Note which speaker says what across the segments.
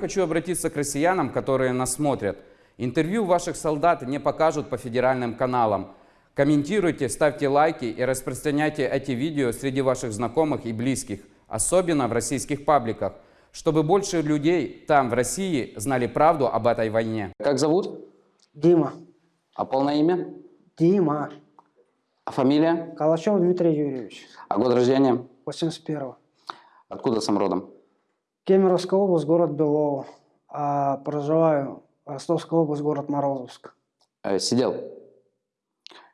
Speaker 1: Хочу обратиться к россиянам, которые нас смотрят. Интервью ваших солдат не покажут по федеральным каналам. Комментируйте, ставьте лайки и распространяйте эти видео среди ваших знакомых и близких, особенно в российских пабликах, чтобы больше людей там, в России, знали правду об этой войне.
Speaker 2: Как зовут?
Speaker 3: Дима.
Speaker 2: А полное имя?
Speaker 3: Дима.
Speaker 2: А фамилия?
Speaker 3: Калачев Дмитрий Юрьевич.
Speaker 2: А год рождения?
Speaker 3: 81-го.
Speaker 2: Откуда сам родом?
Speaker 3: Кемеровская область, город Белово. А проживаю Ростовская область, город Морозовск.
Speaker 2: Э, сидел.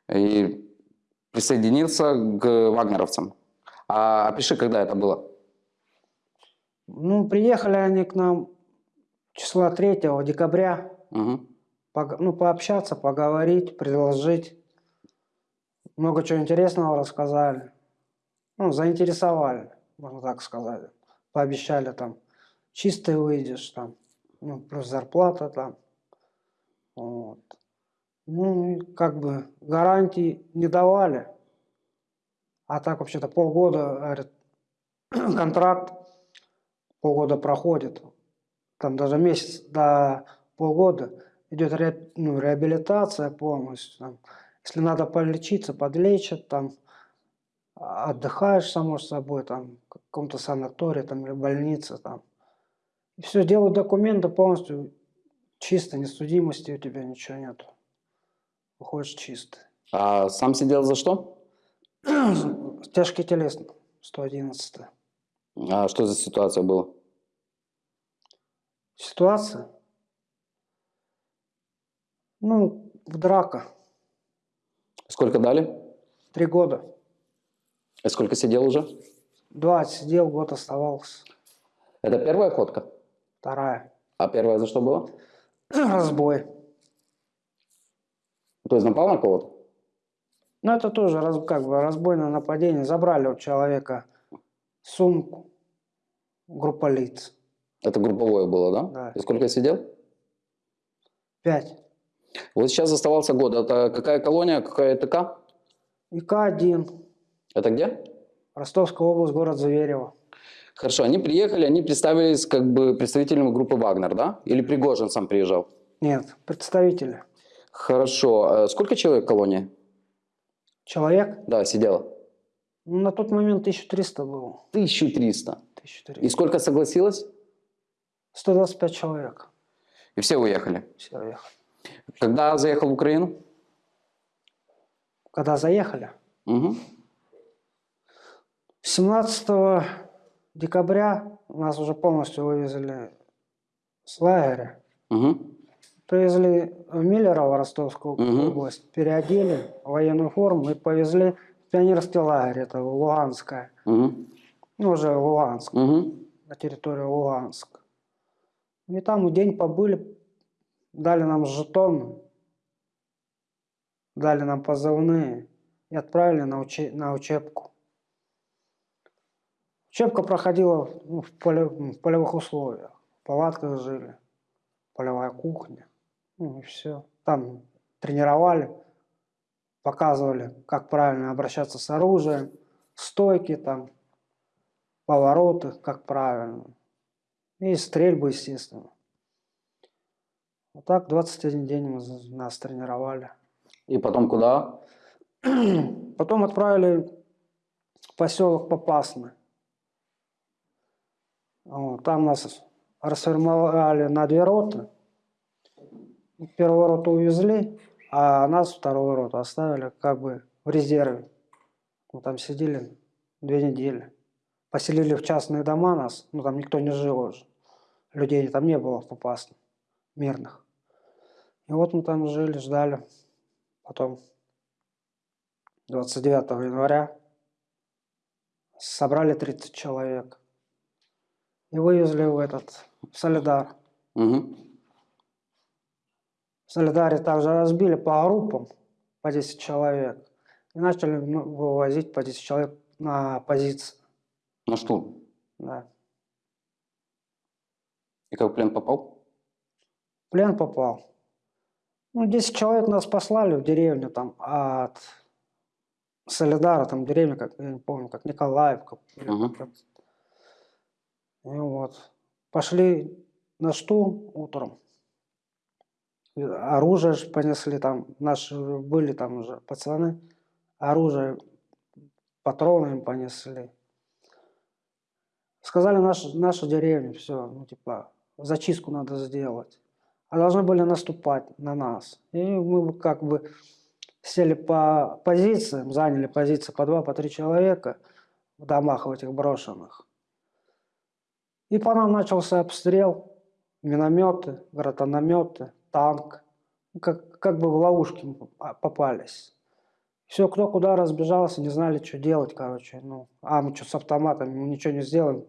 Speaker 2: И присоединился к вагнеровцам. А опиши, когда это было?
Speaker 3: Ну, приехали они к нам числа 3 декабря.
Speaker 2: Угу.
Speaker 3: Пог- ну, пообщаться, поговорить, предложить. Много чего интересного рассказали. Ну, заинтересовали, можно так сказать. Пообещали там, чистый выйдешь там, ну, плюс зарплата там. Вот. Ну, как бы гарантий не давали. А так вообще-то полгода, говорят, контракт, полгода проходит. Там даже месяц до полгода идет ре- ну, реабилитация полностью. Там, если надо полечиться, подлечат, там, отдыхаешь, само собой, там, в каком-то санатории там, или больнице. Там. И все, делают документы полностью чисто, несудимости у тебя ничего нет. Выходишь чистый.
Speaker 2: А сам сидел за что?
Speaker 3: Тяжкий телесный, 111
Speaker 2: А что за ситуация была?
Speaker 3: Ситуация? Ну, драка.
Speaker 2: Сколько дали?
Speaker 3: Три года.
Speaker 2: И сколько сидел уже?
Speaker 3: Два сидел, год оставался.
Speaker 2: Это первая ходка?
Speaker 3: Вторая.
Speaker 2: А первая за что была?
Speaker 3: Разбой.
Speaker 2: То есть напал на кого-то?
Speaker 3: Ну, это тоже раз- как бы разбойное нападение. Забрали у человека сумку. Группа лиц.
Speaker 2: Это групповое было, да?
Speaker 3: Да.
Speaker 2: И сколько сидел?
Speaker 3: Пять.
Speaker 2: Вот сейчас оставался год. Это какая колония, какая ТК?
Speaker 3: ИК-1.
Speaker 2: Это где?
Speaker 3: Ростовская область, город Зверево.
Speaker 2: Хорошо, они приехали, они представились как бы представителями группы Вагнер, да? Или Пригожин сам приезжал?
Speaker 3: Нет, представители.
Speaker 2: Хорошо. Э, Сколько человек в колонии?
Speaker 3: Человек?
Speaker 2: Да, сидело.
Speaker 3: Ну, на тот момент 1300 было.
Speaker 2: 1300.
Speaker 3: 1300.
Speaker 2: И сколько согласилось?
Speaker 3: 125 человек.
Speaker 2: И все уехали.
Speaker 3: Все уехали.
Speaker 2: Когда заехал в Украину?
Speaker 3: Когда заехали?
Speaker 2: Угу.
Speaker 3: 17 декабря нас уже полностью вывезли с лагеря.
Speaker 2: Угу.
Speaker 3: Привезли в Миллерово, Ростовскую
Speaker 2: Мгм.
Speaker 3: область, переодели военную форму и повезли в пионерский лагерь, это Луганское.
Speaker 2: Угу.
Speaker 3: Ну, уже Луганск,
Speaker 2: Угу.
Speaker 3: на территорию Луганска. И там день побыли, дали нам жетон, дали нам позывные и отправили на, уче- на учебку. Учебка проходила ну, в, поле- в полевых условиях. В палатках жили, полевая кухня. Ну и все. Там тренировали, показывали, как правильно обращаться с оружием, стойки там, повороты, как правильно. И стрельбы, естественно. Вот так 21 день мы нас тренировали.
Speaker 2: И потом куда?
Speaker 3: Потом отправили в поселок Попасный. Там нас расформировали на две роты. Первую роту увезли, а нас вторую роту оставили как бы в резерве. Мы там сидели две недели. Поселили в частные дома нас, ну там никто не жил уже. Людей там не было в Попасном, мирных. И вот мы там жили, ждали. Потом 29 января собрали 30 человек и вывезли в этот в Солидар.
Speaker 2: Угу.
Speaker 3: В Солидаре также разбили по группам по 10 человек и начали ну, вывозить по 10 человек на позиции.
Speaker 2: На штурм.
Speaker 3: Да.
Speaker 2: И как в плен попал?
Speaker 3: В плен попал. Ну, 10 человек нас послали в деревню там от Солидара, там деревня, как, я не помню, как Николаевка. И вот. Пошли на штурм утром. Оружие ж понесли там, наши были там уже пацаны, оружие, патроны им понесли. Сказали, наша, наша деревня, все, ну типа, зачистку надо сделать. А должны были наступать на нас. И мы как бы сели по позициям, заняли позиции по два, по три человека в домах в этих брошенных. И по нам начался обстрел, минометы, гранатометы, танк. Ну, Как, как бы в ловушки попа- попались. Все, кто куда разбежался, не знали, что делать, короче. Ну, а мы что с автоматами, мы ничего не сделаем.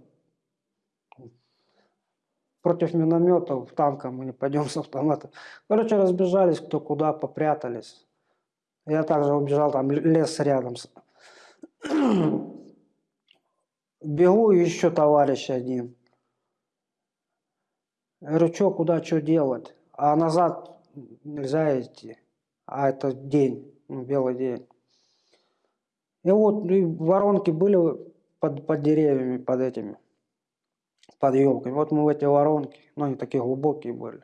Speaker 3: Против минометов, танка мы не пойдем с автоматом. Короче, разбежались, кто куда, попрятались. Я также убежал, там лес рядом. Бегу, еще товарищ один. Я говорю, что, куда, что делать? А назад нельзя идти. А это день, ну, белый день. И вот ну, и воронки были под, под деревьями, под этими, под елками. Вот мы в эти воронки, но они такие глубокие были.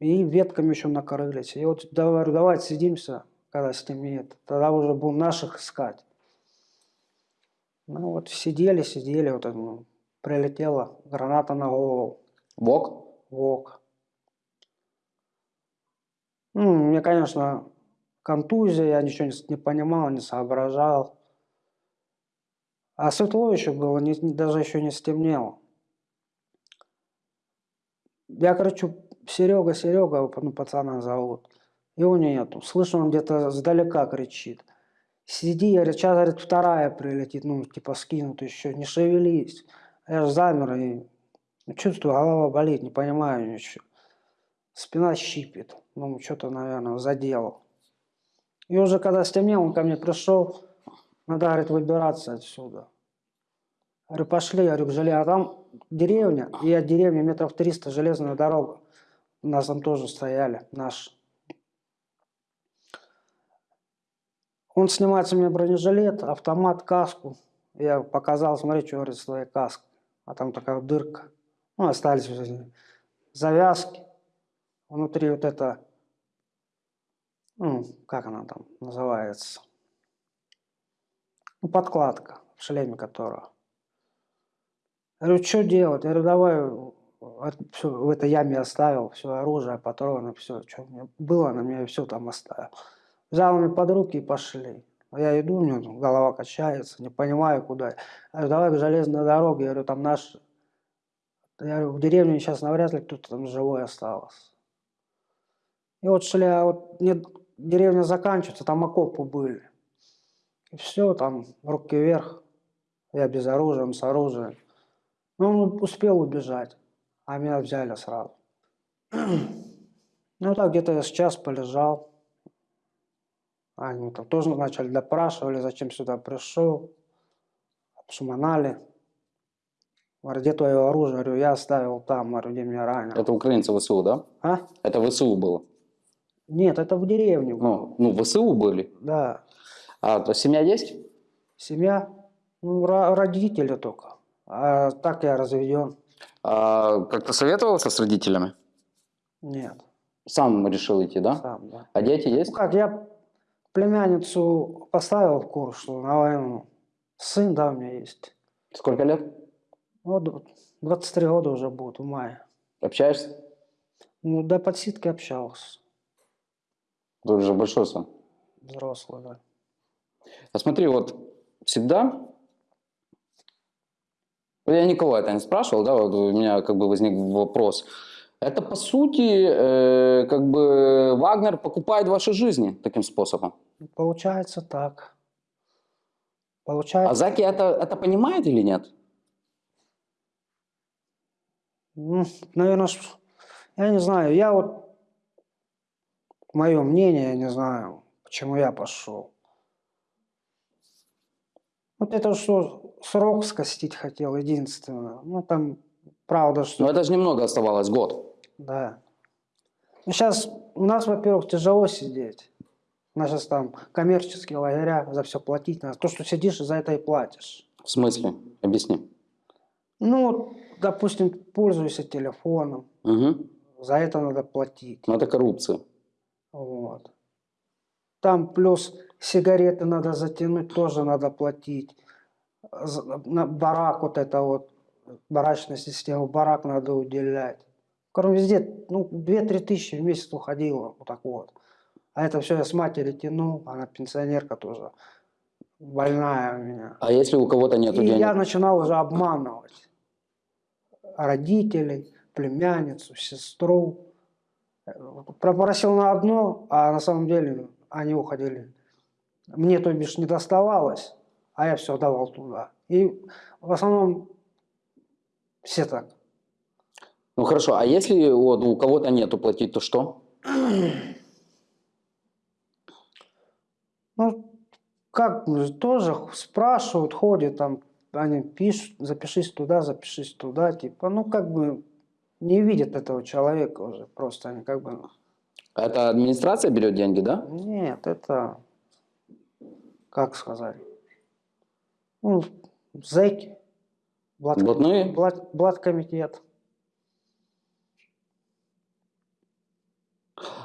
Speaker 3: И ветками еще накрылись. И вот да- говорю, давайте сидимся, когда стемнеет. Тогда уже будем наших искать. Ну вот сидели, сидели, вот ну, прилетела граната на голову.
Speaker 2: ВОК?
Speaker 3: Вок. Ну, мне, конечно, контузия, я ничего не, понимал, не соображал. А светло еще было, не- даже еще не стемнело. Я кричу, Серега, Серега, ну, пацана зовут. Его нету. Слышу, он где-то сдалека кричит. Сиди, я говорю, сейчас, говорит, вторая прилетит, ну, типа скинут еще, не шевелись. Я же замер и чувствую, голова болит, не понимаю ничего. Спина щипит. Ну, что-то, наверное, заделал. И уже когда стемнело, он ко мне пришел, надо, говорит, выбираться отсюда. Говорю, пошли, говорю, к желе. А там деревня, и от деревни метров 300 железная дорога. У нас там тоже стояли, наш. Он снимает с меня бронежилет, автомат, каску. Я показал, смотри, что говорит, с твоей каской. А там такая дырка. Ну, остались завязки. Внутри вот это, ну, как она там называется? Ну, подкладка, в шлеме которого. Я говорю, что делать? Я говорю, давай всё в этой яме оставил, все оружие, патроны, все, что у меня было на мне, все там оставил. Взял меня под руки и пошли. Я иду, у меня голова качается, не понимаю, куда. Я говорю, давай к железной дороге, я говорю, там наш... Я говорю, в деревне сейчас навряд ли кто-то там живой остался. И вот шли, а вот нет, деревня заканчивается, там окопы были. И все, там руки вверх, я без оружия, с оружием. Ну, он успел убежать, а меня взяли сразу. Ну, так где-то я сейчас полежал. Они там тоже начали допрашивали, зачем сюда пришел. Обшуманали. Говорю, где твое оружие? Говорю, я оставил там, говорю, где меня ранили.
Speaker 2: Это украинцы ВСУ, да?
Speaker 3: А?
Speaker 2: Это ВСУ было.
Speaker 3: Нет, это в деревне.
Speaker 2: Ну, ну ВСУ были.
Speaker 3: Да.
Speaker 2: А то семья есть?
Speaker 3: Семья, ну, ро- родители только. А так я разведен.
Speaker 2: А, как-то советовался с родителями?
Speaker 3: Нет,
Speaker 2: Сам решил идти, да?
Speaker 3: сам, да.
Speaker 2: А дети есть?
Speaker 3: Ну как, я племянницу поставил в курс, что на войну. Сын, да, у меня есть.
Speaker 2: Сколько лет?
Speaker 3: Вот 23 года уже будет в мае.
Speaker 2: Общаешься?
Speaker 3: Ну, до подсидки общался.
Speaker 2: Ты уже большой сын.
Speaker 3: Взрослый, да.
Speaker 2: А смотри, вот всегда... Я Николая это не спрашивал, да, вот у меня как бы возник вопрос. Это по сути, э, как бы Вагнер покупает ваши жизни таким способом.
Speaker 3: Получается так.
Speaker 2: А
Speaker 3: Получается,
Speaker 2: Заки это, это понимает или нет?
Speaker 3: Наверное, я не знаю, я вот, мое мнение, я не знаю, почему я пошел. Вот это что, срок скостить хотел, единственное. Ну, там, правда, что...
Speaker 2: Но это же немного оставалось, год.
Speaker 3: Да. Ну, сейчас у нас, во-первых, тяжело сидеть. У нас сейчас там коммерческие лагеря, за все платить надо. То, что сидишь, за это и платишь.
Speaker 2: В смысле? Объясни.
Speaker 3: Ну, допустим, пользуешься телефоном,
Speaker 2: Мгм.
Speaker 3: за это надо платить.
Speaker 2: Ну, это коррупция.
Speaker 3: Вот. Там плюс сигареты надо затянуть, тоже надо платить. На барак вот это вот, барачная система, барак надо уделять. Короче, везде, ну, 2-3 тысячи в месяц уходило, вот так вот. А это все я с матери тяну, она пенсионерка тоже, больная у меня.
Speaker 2: А если у кого-то нет
Speaker 3: И
Speaker 2: денег?
Speaker 3: я начинал уже обманывать родителей, племянницу, сестру. Попросил на одно, а на самом деле они уходили. Мне, то бишь, не доставалось, а я все давал туда. И в основном все так.
Speaker 2: Ну хорошо, а если вот, у кого-то нету платить, то что?
Speaker 3: Ну, как тоже спрашивают, ходят там, они пишут, запишись туда, запишись туда, типа, ну, как бы не видят этого человека уже, просто они как бы,
Speaker 2: Это администрация берет деньги, да?
Speaker 3: нет, это, как сказать, ну, зэки, блат,
Speaker 2: Блатные?
Speaker 3: блат- блаткомитет.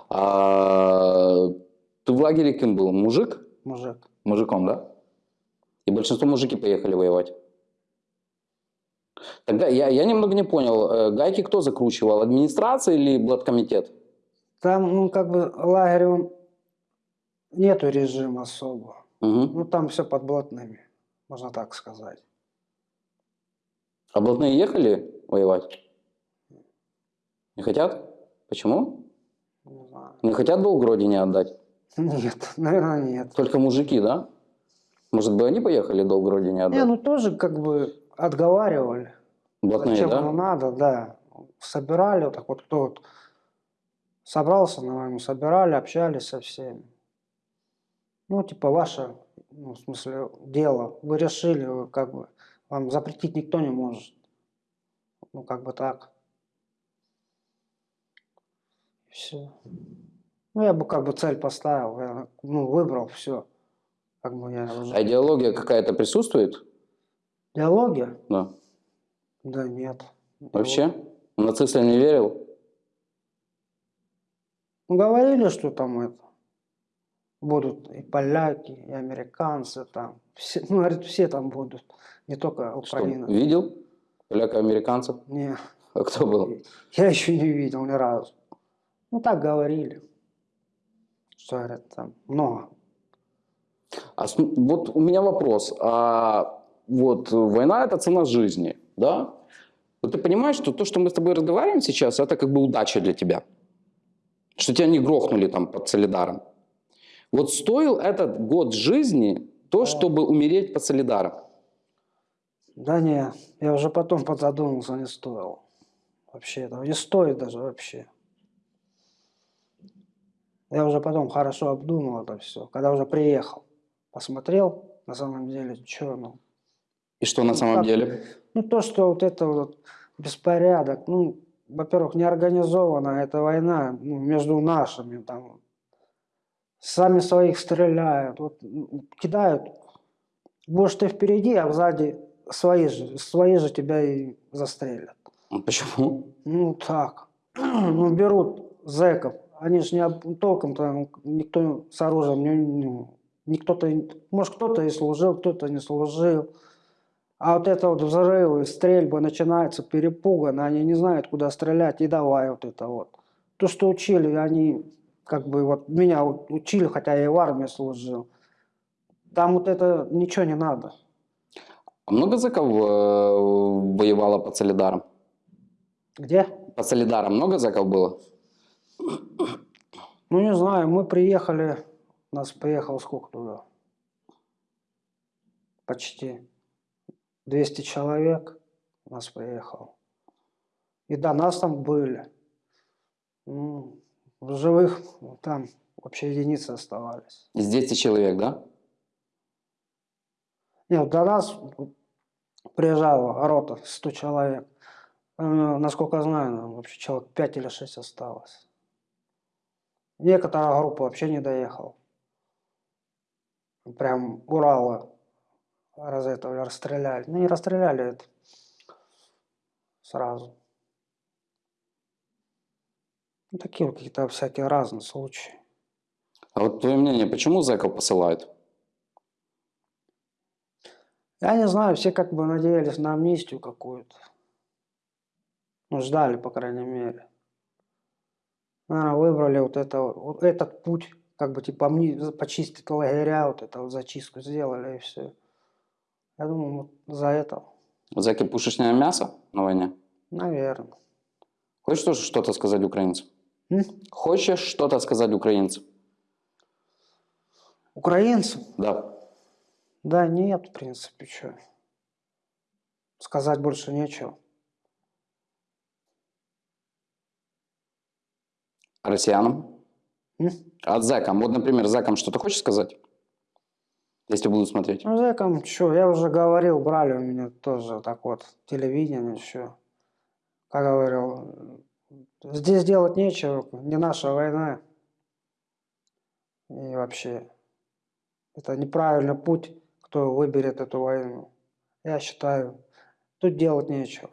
Speaker 2: А ты в лагере кем был? Мужик?
Speaker 3: мужик.
Speaker 2: Мужиком, да? И большинство мужики поехали воевать. Тогда я, я немного не понял, э, гайки кто закручивал, администрация или блаткомитет?
Speaker 3: Там, ну, как бы лагерь, он, нету режима особо.
Speaker 2: Мгм.
Speaker 3: Ну, там все под блатными, можно так сказать.
Speaker 2: А блатные ехали воевать? Не хотят? Почему?
Speaker 3: Не знаю.
Speaker 2: Не хотят долг родине отдать?
Speaker 3: Нет, наверное, нет.
Speaker 2: Только мужики, да? Может бы они поехали долг родине отдать?
Speaker 3: Не, ну тоже как бы отговаривали.
Speaker 2: Блатные,
Speaker 3: Зачем
Speaker 2: да?
Speaker 3: оно надо, да. Собирали, вот так вот, кто вот собрался на войну, собирали, общались со всеми. Ну, типа, ваше, ну, в смысле, дело. Вы решили, вы как бы, вам запретить никто не может. Ну, как бы так. Все. Ну, я бы как бы цель поставил, я, ну, выбрал все. Как бы я уже...
Speaker 2: А идеология какая-то присутствует?
Speaker 3: Диалоги?
Speaker 2: Да.
Speaker 3: Да нет.
Speaker 2: Вообще? В нацистов не верил?
Speaker 3: Ну, говорили, что там это, будут и поляки, и американцы там. Все, ну, говорит, все там будут, не только
Speaker 2: Что,
Speaker 3: Украина.
Speaker 2: видел? Поляка-американцев?
Speaker 3: Не,
Speaker 2: А кто был?
Speaker 3: я еще не видел ни разу. Ну, так говорили. Что, говорят, там много.
Speaker 2: А вот у меня вопрос. А вот война – это цена жизни, да? Вот ты понимаешь, что то, что мы с тобой разговариваем сейчас, это как бы удача для тебя? Что тебя не грохнули там под Солидаром. Вот стоил этот год жизни то, чтобы умереть под Солидаром?
Speaker 3: Да не, я уже потом подзадумался, не стоило. Вообще этого не стоит даже вообще. Я уже потом хорошо обдумал это все, когда уже приехал. Посмотрел, на самом деле, что ну.
Speaker 2: И что на
Speaker 3: Ну,
Speaker 2: самом
Speaker 3: как?
Speaker 2: деле?
Speaker 3: Ну, то, что вот это вот беспорядок, ну, во-первых, неорганизованная эта война ну, между нашими, там, сами своих стреляют, вот, м, кидают, будешь ты впереди, а сзади свои же, свои же тебя и застрелят.
Speaker 2: Ну, Почему?
Speaker 3: Ну, так. Ну, берут зэков, они же не об- толком-то никто с оружием, не, ну, никто-то, может, кто-то и служил, кто-то не служил. А вот это вот взрывы, стрельбы начинаются перепуганно, они не знают, куда стрелять, и давай вот это вот. То, что учили, они как бы вот меня учили, хотя я и в армии служил. Там вот это ничего не надо.
Speaker 2: А много зэков э, воевало под Солидаром?
Speaker 3: Где?
Speaker 2: Под Солидаром много зэков было?
Speaker 3: Ну, не знаю, мы приехали, нас приехало сколько туда? Почти 200 человек у нас приехало. И до нас там были. Ну, в живых там вообще единицы оставались.
Speaker 2: Из 200 человек, да?
Speaker 3: Нет, до нас приезжала рота 100 человек. Э, Насколько я знаю, нам вообще человек 5 или 6 осталось. Некоторая группа вообще не доехала. Прям Урала раз этого расстреляли. Ну, не расстреляли это. сразу. Ну, такие какие-то всякие разные случаи.
Speaker 2: А вот твое мнение, почему зэков посылают?
Speaker 3: Я не знаю, все как бы надеялись на амнистию какую-то. Ну, ждали, по крайней мере. Наверное, выбрали вот, это, вот вот этот путь, как бы типа амни- почистить лагеря, вот это вот зачистку сделали и все. Я думаю, вот за это,
Speaker 2: Зэки пушечное мясо на войне?
Speaker 3: наверное.
Speaker 2: Хочешь тоже что-то сказать украинцам?
Speaker 3: М?
Speaker 2: Хочешь что-то сказать украинцам?
Speaker 3: Украинцам?
Speaker 2: Да.
Speaker 3: Да нет, в принципе, что. Сказать больше нечего.
Speaker 2: Россиянам?
Speaker 3: М?
Speaker 2: А зэкам? Вот, например, зэкам что-то хочешь сказать? Если будут смотреть.
Speaker 3: Ну, зэкам, что, я уже говорил, брали у меня тоже так вот телевидение, что. Как говорил, здесь делать нечего, не наша война. И вообще, это неправильный путь, кто выберет эту войну. Я считаю, тут делать нечего.